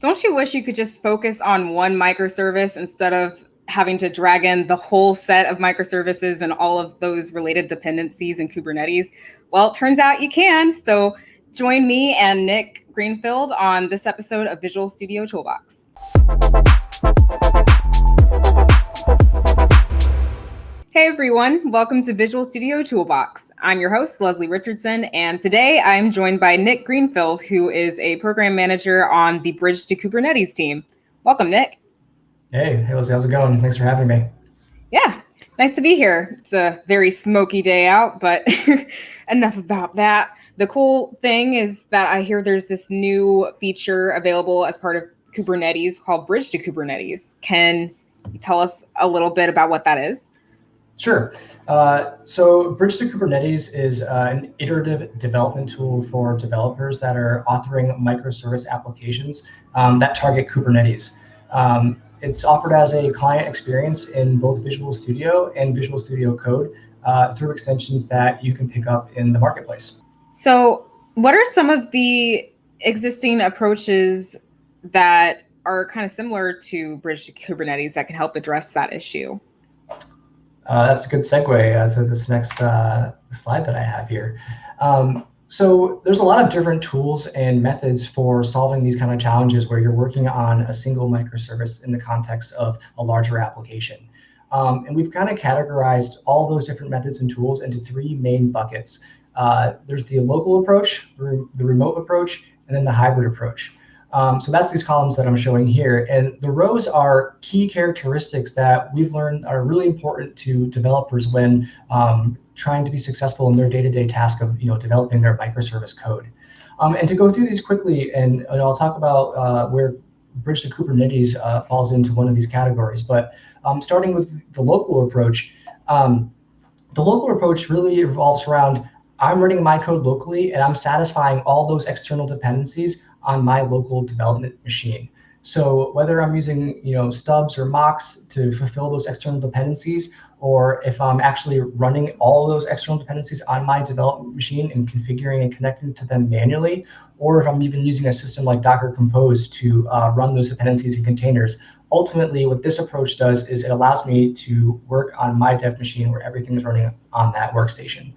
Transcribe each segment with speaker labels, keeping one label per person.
Speaker 1: Don't you wish you could just focus on one microservice instead of having to drag in the whole set of microservices and all of those related dependencies in Kubernetes? Well, it turns out you can. So join me and Nick Greenfield on this episode of Visual Studio Toolbox. Hey everyone, welcome to Visual Studio Toolbox. I'm your host, Leslie Richardson, and today I'm joined by Nick Greenfield, who is a program manager on the Bridge to Kubernetes team. Welcome, Nick.
Speaker 2: Hey, hey Leslie, how's it going? Thanks for having me.
Speaker 1: Yeah, nice to be here. It's a very smoky day out, but enough about that. The cool thing is that I hear there's this new feature available as part of Kubernetes called Bridge to Kubernetes. Can you tell us a little bit about what that is?
Speaker 2: Sure. Uh, so Bridge to Kubernetes is uh, an iterative development tool for developers that are authoring microservice applications um, that target Kubernetes. Um, it's offered as a client experience in both Visual Studio and Visual Studio Code uh, through extensions that you can pick up in the marketplace.
Speaker 1: So what are some of the existing approaches that are kind of similar to Bridge to Kubernetes that can help address that issue?
Speaker 2: Uh, that's a good segue uh, to this next uh, slide that I have here. Um, so there's a lot of different tools and methods for solving these kind of challenges where you're working on a single microservice in the context of a larger application. Um, and we've kind of categorized all those different methods and tools into three main buckets. Uh, there's the local approach, the remote approach, and then the hybrid approach. Um, so that's these columns that I'm showing here. And the rows are key characteristics that we've learned are really important to developers when um, trying to be successful in their day-to-day -day task of you know, developing their microservice code. Um, and to go through these quickly, and, and I'll talk about uh, where Bridge to Kubernetes uh, falls into one of these categories. But um, starting with the local approach, um, the local approach really revolves around I'm running my code locally and I'm satisfying all those external dependencies on my local development machine. So whether I'm using you know stubs or mocks to fulfill those external dependencies, or if I'm actually running all those external dependencies on my development machine and configuring and connecting to them manually, or if I'm even using a system like Docker Compose to uh, run those dependencies in containers, ultimately what this approach does is it allows me to work on my dev machine where everything is running on that workstation.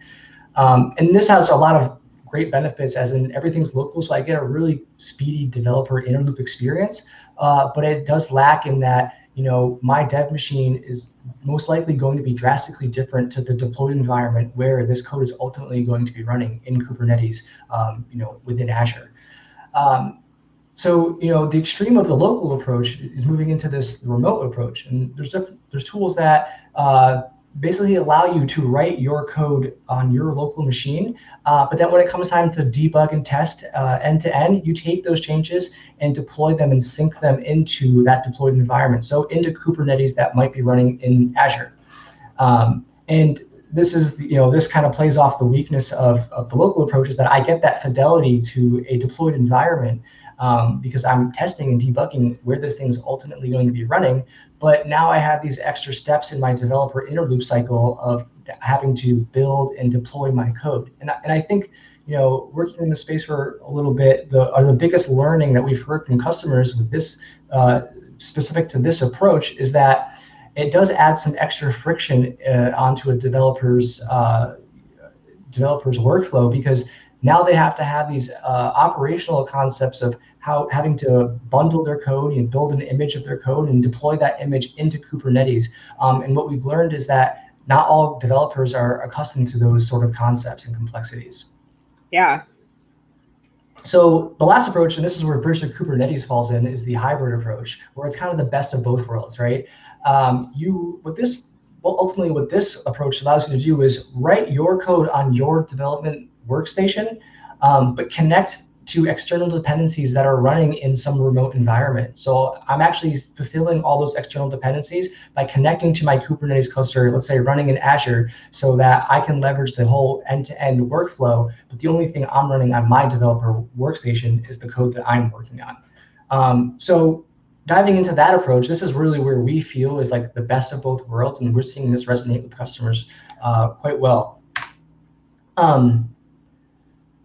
Speaker 2: Um, and this has a lot of great benefits as in everything's local. So I get a really speedy developer inner loop experience, uh, but it does lack in that, you know, my dev machine is most likely going to be drastically different to the deployed environment where this code is ultimately going to be running in Kubernetes, um, you know, within Azure. Um, so, you know, the extreme of the local approach is moving into this remote approach. And there's there's tools that uh, basically allow you to write your code on your local machine. Uh, but then when it comes time to debug and test uh, end to end, you take those changes and deploy them and sync them into that deployed environment. So into Kubernetes that might be running in Azure. Um, and this is, you know, this kind of plays off the weakness of, of the local approach is that I get that fidelity to a deployed environment um, because I'm testing and debugging where this thing is ultimately going to be running. But now I have these extra steps in my developer inner loop cycle of having to build and deploy my code. And I, and I think, you know, working in the space for a little bit, the are the biggest learning that we've heard from customers with this uh, specific to this approach is that it does add some extra friction uh, onto a developer's uh, developer's workflow because now they have to have these uh, operational concepts of how having to bundle their code and build an image of their code and deploy that image into Kubernetes. Um, and what we've learned is that not all developers are accustomed to those sort of concepts and complexities.
Speaker 1: Yeah.
Speaker 2: So the last approach, and this is where Bridge Kubernetes falls in, is the hybrid approach, where it's kind of the best of both worlds, right? Um, you, with this, well, ultimately what this approach allows you to do is write your code on your development workstation, um, but connect to external dependencies that are running in some remote environment. So I'm actually fulfilling all those external dependencies by connecting to my Kubernetes cluster, let's say running in Azure, so that I can leverage the whole end-to-end -end workflow. But the only thing I'm running on my developer workstation is the code that I'm working on. Um, so diving into that approach, this is really where we feel is like the best of both worlds, and we're seeing this resonate with customers uh, quite well. Um,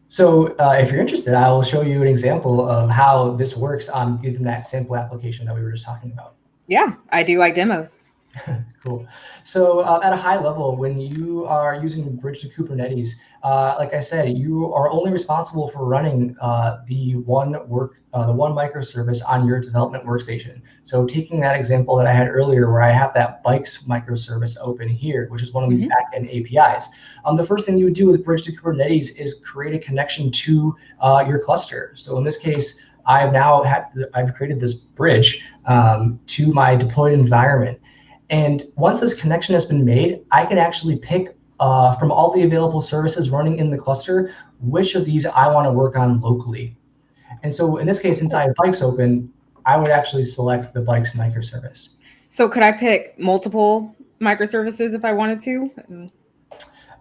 Speaker 2: So uh, if you're interested, I will show you an example of how this works on given that sample application that we were just talking about.
Speaker 1: Yeah, I do like demos.
Speaker 2: cool. So uh, at a high level, when you are using Bridge to Kubernetes, uh, like I said, you are only responsible for running uh, the one work, uh, the one microservice on your development workstation. So taking that example that I had earlier, where I have that bikes microservice open here, which is one of these mm -hmm. backend APIs. Um, the first thing you would do with Bridge to Kubernetes is create a connection to uh, your cluster. So in this case, I've now had I've created this bridge um, to my deployed environment. And once this connection has been made, I can actually pick uh, from all the available services running in the cluster, which of these I want to work on locally. And so in this case, since I have bikes open, I would actually select the bikes microservice.
Speaker 1: So could I pick multiple microservices if I wanted to?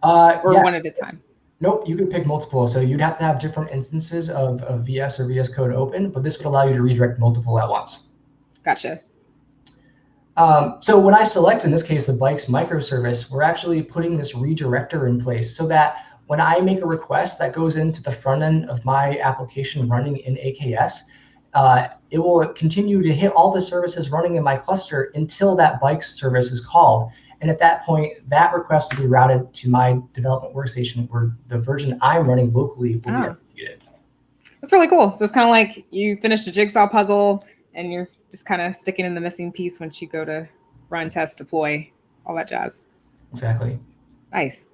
Speaker 1: Uh, or yeah. one at a time?
Speaker 2: Nope, you could pick multiple. So you'd have to have different instances of, of VS or VS Code open, but this would allow you to redirect multiple at once.
Speaker 1: Gotcha.
Speaker 2: Um, so when I select, in this case, the bikes microservice, we're actually putting this redirector in place so that when I make a request that goes into the front end of my application running in AKS, uh, it will continue to hit all the services running in my cluster until that bikes service is called. And at that point, that request will be routed to my development workstation where the version I'm running locally will oh. be executed.
Speaker 1: That's really cool. So it's kind of like you finished a jigsaw puzzle and you're just kind of sticking in the missing piece once you go to run, test, deploy, all that jazz.
Speaker 2: Exactly.
Speaker 1: Nice.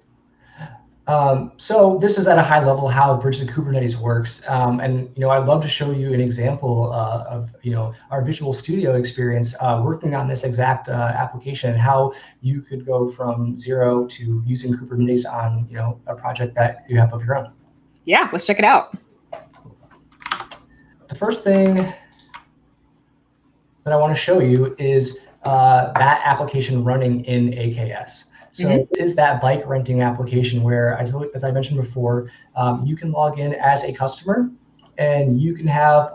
Speaker 2: Um, so this is at a high level how Bridge to Kubernetes works. Um, and you know, I'd love to show you an example uh, of you know our Visual Studio experience uh, working on this exact uh, application, how you could go from zero to using Kubernetes on you know a project that you have of your own.
Speaker 1: Yeah, let's check it out.
Speaker 2: The first thing that I want to show you is uh, that application running in AKS. So mm -hmm. this is that bike renting application where, as I mentioned before, um, you can log in as a customer and you can have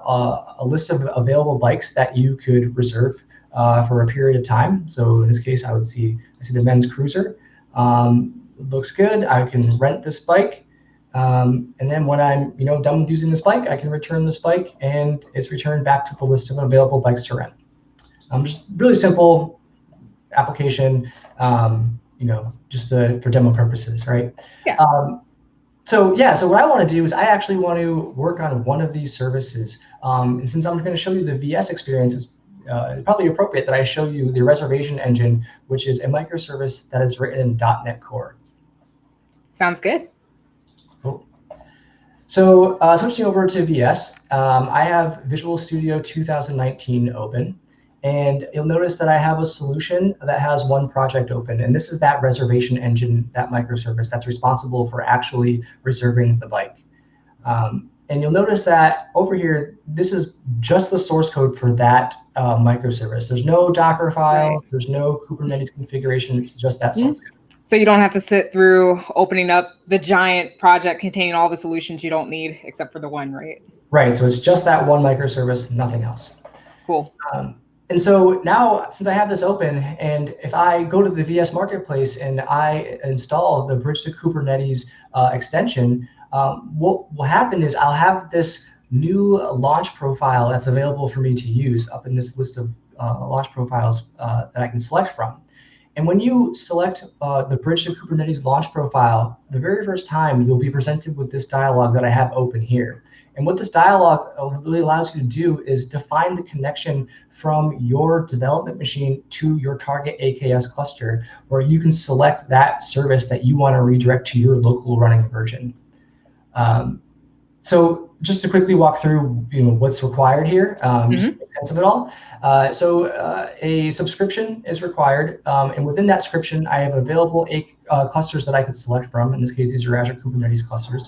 Speaker 2: a list of available bikes that you could reserve uh, for a period of time. So in this case, I would see I see the men's cruiser. Um, looks good. I can rent this bike. Um, and then when I'm you know done with using this bike, I can return this bike and it's returned back to the list of available bikes to rent. Um, just really simple application, um, you know, just to, for demo purposes, right?
Speaker 1: Yeah. Um,
Speaker 2: so yeah, so what I want to do is I actually want to work on one of these services. Um, and since I'm going to show you the VS experience, it's uh, probably appropriate that I show you the reservation engine, which is a microservice that is written in .NET Core.
Speaker 1: Sounds good.
Speaker 2: Cool. So uh, switching over to VS, um, I have Visual Studio 2019 open. And you'll notice that I have a solution that has one project open. And this is that reservation engine, that microservice that's responsible for actually reserving the bike. Um, and you'll notice that over here, this is just the source code for that uh, microservice. There's no Docker file. there's no Kubernetes configuration, it's just that source mm -hmm. code.
Speaker 1: So you don't have to sit through opening up the giant project containing all the solutions you don't need except for the one, right?
Speaker 2: Right, so it's just that one microservice, nothing else.
Speaker 1: Cool.
Speaker 2: Um, and so now, since I have this open, and if I go to the VS Marketplace and I install the Bridge to Kubernetes uh, extension, um, what will happen is I'll have this new launch profile that's available for me to use up in this list of uh, launch profiles uh, that I can select from. And when you select uh, the Bridge to Kubernetes launch profile, the very first time you'll be presented with this dialog that I have open here. And what this dialog uh, really allows you to do is define the connection from your development machine to your target AKS cluster, where you can select that service that you want to redirect to your local running version. Um, so just to quickly walk through you know, what's required here, um, mm -hmm. sense of it all. Uh, so uh, a subscription is required, um, and within that subscription, I have available eight uh, clusters that I could select from. In this case, these are Azure Kubernetes clusters.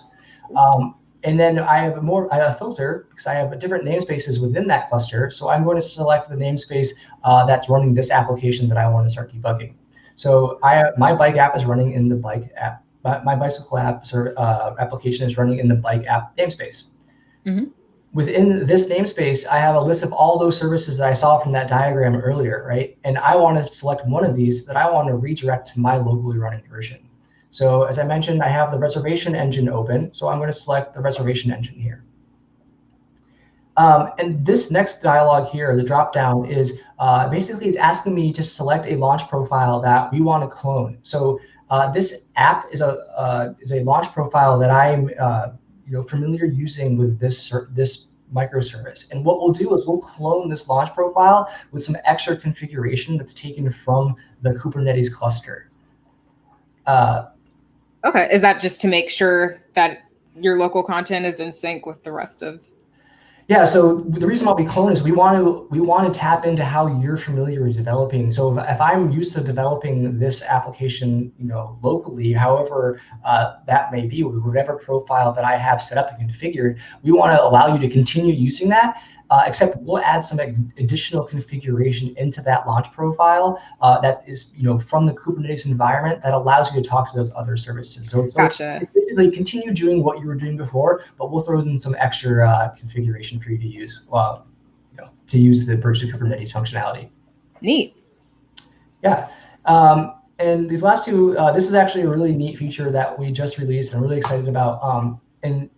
Speaker 2: Um, and then I have a more I have a filter because I have different namespaces within that cluster. So I'm going to select the namespace uh, that's running this application that I want to start debugging. So I my bike app is running in the bike app. My, bicycle app uh, application is running in the bike app namespace. Mm -hmm. Within this namespace, I have a list of all those services that I saw from that diagram earlier, right? And I want to select one of these that I want to redirect to my locally running version. So as I mentioned, I have the reservation engine open. So I'm going to select the reservation engine here. Um, and this next dialog here, the dropdown is uh, basically it's asking me to select a launch profile that we want to clone. So uh, this app is a uh, is a launch profile that I'm uh, you know familiar using with this this microservice. And what we'll do is we'll clone this launch profile with some extra configuration that's taken from the Kubernetes cluster.
Speaker 1: Uh, okay, is that just to make sure that your local content is in sync with the rest of
Speaker 2: yeah, so the reason why we clone is we want to we want to tap into how you're familiar with developing. So if, if I'm used to developing this application, you know, locally, however uh, that may be, whatever profile that I have set up and configured, we want to allow you to continue using that uh, except we'll add some additional configuration into that launch profile uh, that is, you know, from the Kubernetes environment that allows you to talk to those other services. So, so
Speaker 1: gotcha.
Speaker 2: basically continue doing what you were doing before, but we'll throw in some extra uh, configuration for you to use, well, you know, to use the Bridge to Kubernetes functionality.
Speaker 1: Neat.
Speaker 2: Yeah. Um, and these last two, uh, this is actually a really neat feature that we just released and I'm really excited about. Um, and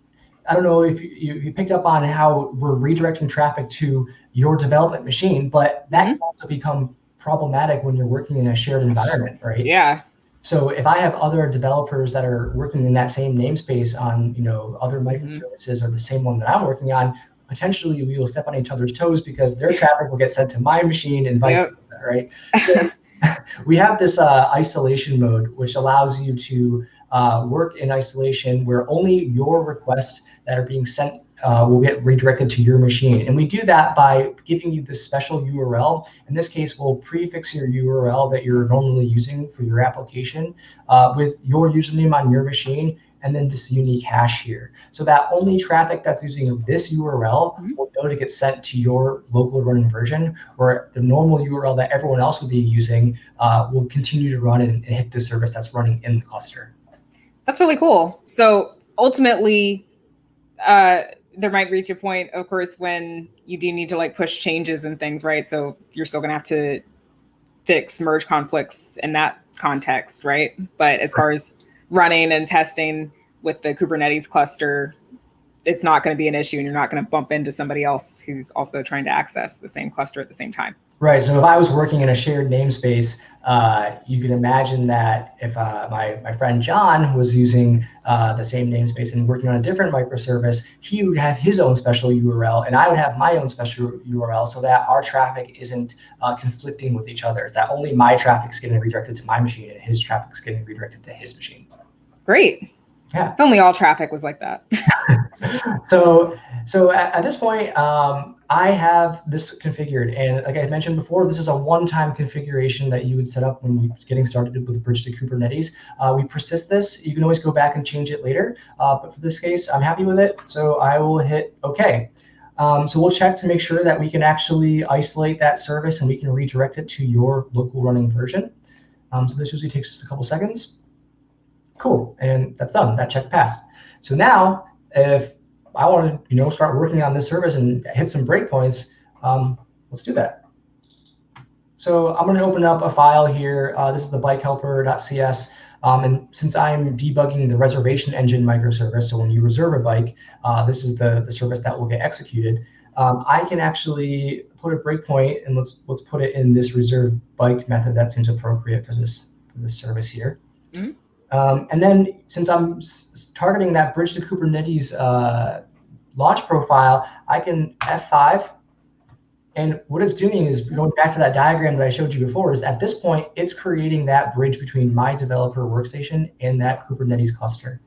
Speaker 2: I don't know if you, you, picked up on how we're redirecting traffic to your development machine, but that mm-hmm. can also become problematic when you're working in a shared environment, right?
Speaker 1: Yeah.
Speaker 2: So if I have other developers that are working in that same namespace on, you know, other mm-hmm. microservices mm-hmm. or the same one that I'm working on, potentially we will step on each other's toes because their traffic will get sent to my machine and vice yep. versa, right? So we have this uh, isolation mode, which allows you to uh, work in isolation where only your requests that are being sent uh, will get redirected to your machine. And we do that by giving you this special URL. In this case, we'll prefix your URL that you're normally using for your application uh, with your username on your machine and then this unique hash here. So that only traffic that's using this URL mm -hmm. will know to get sent to your local running version, where the normal URL that everyone else would be using uh, will continue to run and, and hit the service that's running in the cluster.
Speaker 1: That's really cool. So ultimately, uh, there might reach a point, of course, when you do need to like push changes and things, right? So you're still gonna have to fix merge conflicts in that context, right? But as far as running and testing with the Kubernetes cluster, it's not going to be an issue and you're not going to bump into somebody else who's also trying to access the same cluster at the same time.
Speaker 2: Right. So if I was working in a shared namespace, uh, you can imagine that if uh, my, my friend John was using uh, the same namespace and working on a different microservice, he would have his own special URL and I would have my own special URL so that our traffic isn't uh, conflicting with each other, that only my traffic is getting redirected to my machine and his traffic is getting redirected to his machine.
Speaker 1: Great.
Speaker 2: Yeah.
Speaker 1: If only all traffic was like that.
Speaker 2: so so at, at this point, um, I have this configured. And like I mentioned before, this is a one-time configuration that you would set up when you're getting started with Bridge to Kubernetes. Uh, we persist this. You can always go back and change it later. Uh, but for this case, I'm happy with it. So I will hit OK. Um, so we'll check to make sure that we can actually isolate that service and we can redirect it to your local running version. Um, so this usually takes just a couple seconds. Cool, and that's done. That check passed. So now, if I want to, you know, start working on this service and hit some breakpoints, um, let's do that. So I'm going to open up a file here. Uh, this is the bikehelper.cs. Um, and since I'm debugging the reservation engine microservice, so when you reserve a bike, uh, this is the, the service that will get executed. Um, I can actually put a breakpoint and let's let's put it in this reserve bike method that seems appropriate for this for this service here. Mm -hmm. Um, and then since I'm targeting that bridge to Kubernetes uh, launch profile, I can F5. And what it's doing is going back to that diagram that I showed you before is at this point, it's creating that bridge between my developer workstation and that Kubernetes cluster.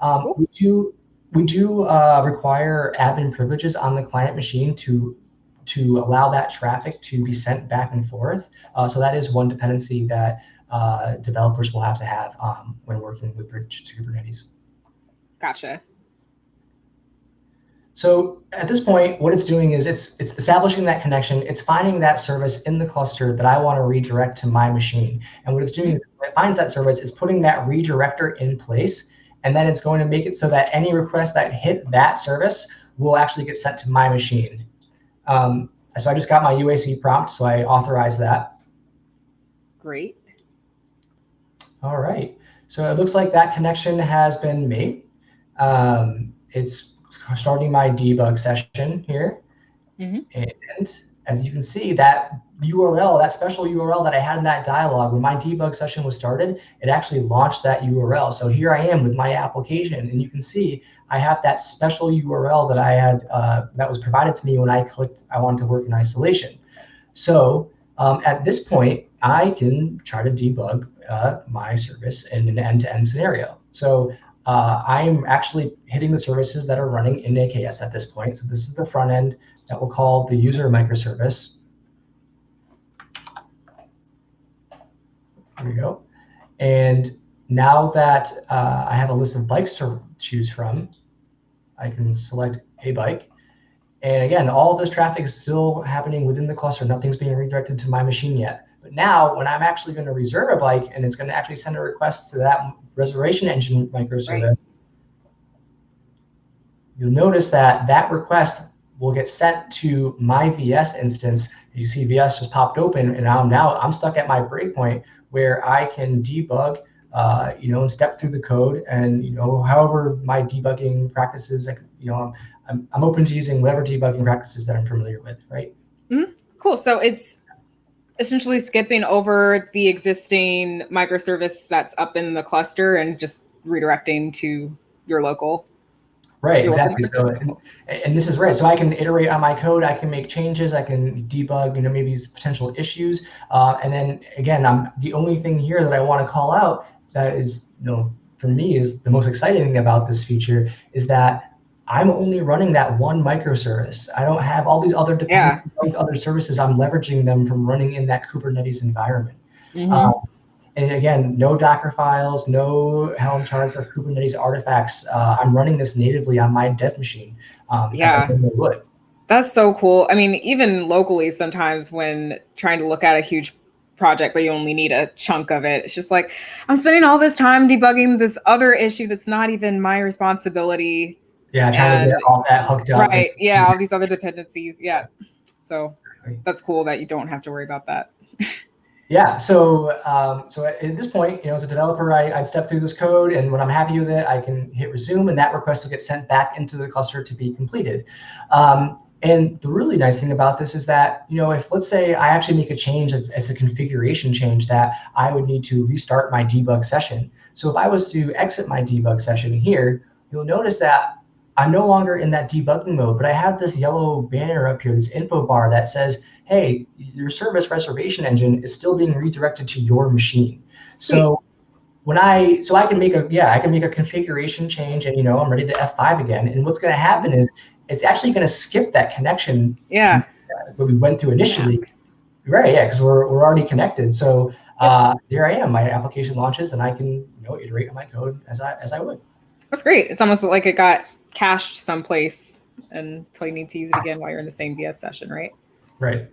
Speaker 2: Um, we do, we do uh, require admin privileges on the client machine to to allow that traffic to be sent back and forth. Uh, so that is one dependency that uh, developers will have to have um, when working with Bridge to Kubernetes.
Speaker 1: Gotcha.
Speaker 2: So at this point, what it's doing is it's it's establishing that connection. It's finding that service in the cluster that I want to redirect to my machine. And what it's doing is it finds that service, it's putting that redirector in place, and then it's going to make it so that any request that hit that service will actually get sent to my machine. Um, so I just got my UAC prompt, so I authorize that.
Speaker 1: Great.
Speaker 2: All right. So it looks like that connection has been made. Um, it's starting my debug session here. Mm -hmm. And as you can see, that URL, that special URL that I had in that dialog, when my debug session was started, it actually launched that URL. So here I am with my application, and you can see I have that special URL that I had uh, that was provided to me when I clicked I wanted to work in isolation. So um, at this point, I can try to debug uh, my service in an end-to-end -end scenario. So uh, I'm actually hitting the services that are running in AKS at this point. So this is the front end that we'll call the user microservice. There we go. And now that uh, I have a list of bikes to choose from, I can select a bike. And again, all this traffic is still happening within the cluster. Nothing's being redirected to my machine yet. Now when I'm actually going to reserve a bike and it's going to actually send a request to that reservation engine microservice, right. you'll notice that that request will get sent to my VS instance. You see VS just popped open and I'm now I'm stuck at my breakpoint where I can debug, uh, you know, and step through the code and, you know, however my debugging practices, like, you know, I'm, I'm open to using whatever debugging practices that I'm familiar with, right?
Speaker 1: Mm -hmm. Cool. So it's essentially skipping over the existing microservice that's up in the cluster and just redirecting to your local
Speaker 2: Right, exactly. So, and, and, this is right. So I can iterate on my code. I can make changes. I can debug, you know, maybe these potential issues. Uh, and then again, I'm the only thing here that I want to call out that is, you know, for me is the most exciting thing about this feature is that I'm only running that one microservice. I don't have all these other yeah. other services. I'm leveraging them from running in that Kubernetes environment. Mm -hmm. um, and again, no Docker files, no Helm charts or Kubernetes artifacts. Uh, I'm running this natively on my dev machine. Um,
Speaker 1: yeah. That's so cool. I mean, even locally, sometimes when trying to look at a huge project, but you only need a chunk of it, it's just like, I'm spending all this time debugging this other issue that's not even my responsibility.
Speaker 2: Yeah, trying and, to get all that hooked up.
Speaker 1: Right. Yeah, all these other dependencies. Yeah. So that's cool that you don't have to worry about that.
Speaker 2: Yeah, so um, so at, this point, you know, as a developer, I, I'd step through this code, and when I'm happy with it, I can hit resume, and that request will get sent back into the cluster to be completed. Um, and the really nice thing about this is that, you know, if let's say I actually make a change as, as, a configuration change that I would need to restart my debug session. So if I was to exit my debug session here, you'll notice that I'm no longer in that debugging mode, but I have this yellow banner up here, this info bar that says, hey, your service reservation engine is still being redirected to your machine. Sweet. So when I, so I can make a, yeah, I can make a configuration change and, you know, I'm ready to F5 again. And what's going to happen is it's actually going to skip that connection.
Speaker 1: Yeah.
Speaker 2: What we went through initially. Yeah. Right. Yeah. Cause we're, we're already connected. So uh, here I am, my application launches and I can, you know, iterate on my code as I, as I would.
Speaker 1: That's great. It's almost like it got cached someplace until you need to use it again while you're in the same VS session, right?
Speaker 2: Right.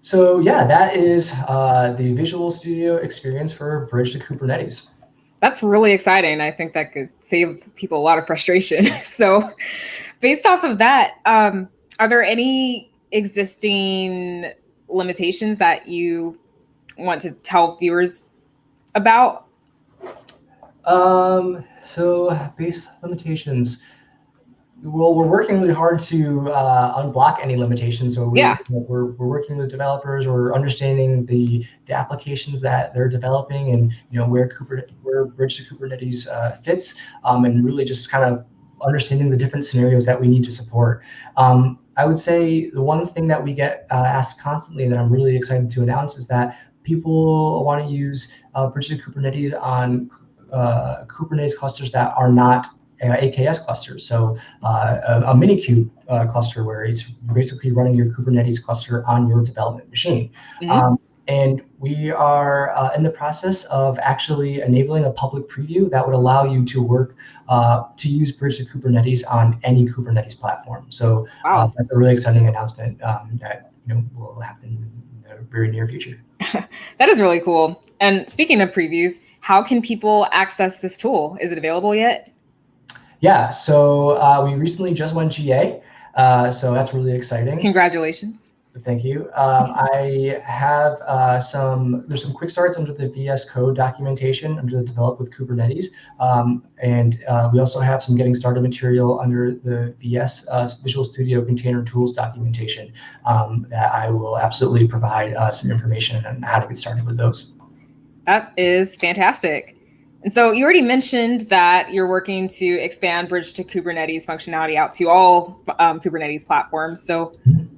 Speaker 2: So yeah, that is uh, the Visual Studio experience for Bridge to Kubernetes.
Speaker 1: That's really exciting. I think that could save people a lot of frustration. so based off of that, um, are there any existing limitations that you want to tell viewers about?
Speaker 2: Um, so base limitations. Well, we're working really hard to uh, unblock any limitations. So we,
Speaker 1: yeah.
Speaker 2: we're, we're working with developers. We're understanding the the applications that they're developing, and you know where Kubernetes, where Bridge to Kubernetes uh, fits, um, and really just kind of understanding the different scenarios that we need to support. Um, I would say the one thing that we get uh, asked constantly that I'm really excited to announce is that people want to use uh, Bridge to Kubernetes on uh, Kubernetes clusters that are not uh, AKS clusters. So uh, a, a Minikube uh, cluster where it's basically running your Kubernetes cluster on your development machine. Mm -hmm. um, and we are uh, in the process of actually enabling a public preview that would allow you to work uh, to use Bridge to Kubernetes on any Kubernetes platform. So wow. that's a really exciting announcement um, that you know will happen in the very near future.
Speaker 1: that is really cool. And speaking of previews, how can people access this tool? Is it available yet?
Speaker 2: Yeah, so uh, we recently just went GA, uh, so that's really exciting.
Speaker 1: Congratulations.
Speaker 2: Thank you. Um, I have uh, some, there's some quick starts under the VS Code documentation under the develop with Kubernetes. Um, and uh, we also have some getting started material under the VS uh, Visual Studio Container Tools documentation um, that I will absolutely provide uh, some information on how to get started with those.
Speaker 1: That is fantastic. And so you already mentioned that you're working to expand Bridge to Kubernetes functionality out to all um, Kubernetes platforms. So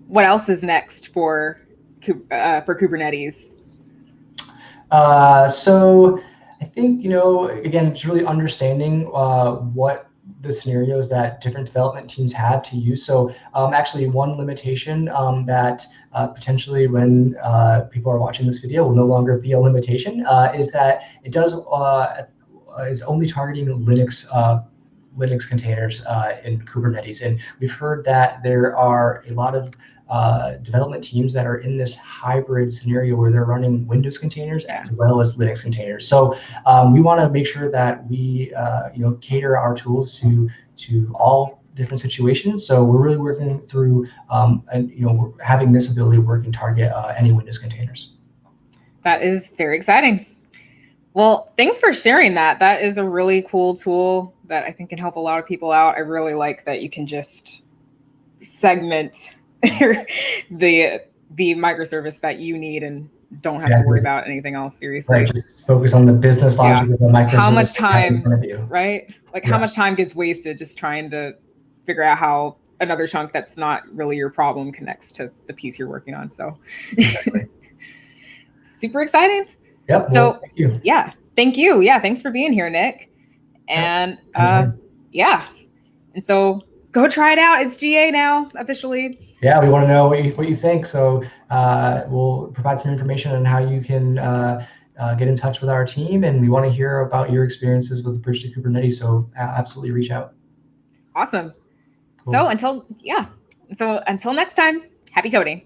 Speaker 1: what else is next for uh, for Kubernetes?
Speaker 2: Uh, so I think, you know, again, it's really understanding uh, what the scenarios that different development teams have to use. So um, actually one limitation um, that uh, potentially when uh, people are watching this video will no longer be a limitation uh, is that it does uh, is only targeting Linux uh, Linux containers uh, in Kubernetes. And we've heard that there are a lot of uh, development teams that are in this hybrid scenario where they're running Windows containers as well as Linux containers. So um, we want to make sure that we, uh, you know, cater our tools to to all different situations. So we're really working through, um, and you know, having this ability to work and target uh, any Windows containers.
Speaker 1: That is very exciting. Well, thanks for sharing that. That is a really cool tool that I think can help a lot of people out. I really like that you can just segment the the microservice that you need and don't have exactly. to worry about anything else seriously.
Speaker 2: Right, just focus on the business logic yeah. of the microservice.
Speaker 1: How much time, right? Like yeah. how much time gets wasted just trying to figure out how another chunk that's not really your problem connects to the piece you're working on. So exactly. super exciting.
Speaker 2: Yep.
Speaker 1: So well, thank you. yeah, thank you. Yeah, thanks for being here, Nick. And yep. uh, yeah, and so go try it out. It's GA now officially
Speaker 2: yeah, we want to know what you, what you think. So uh, we'll provide some information on how you can uh, uh, get in touch with our team, and we want to hear about your experiences with the Bridge to Kubernetes. So absolutely reach out.
Speaker 1: Awesome. Cool. So until yeah, so until next time, happy coding.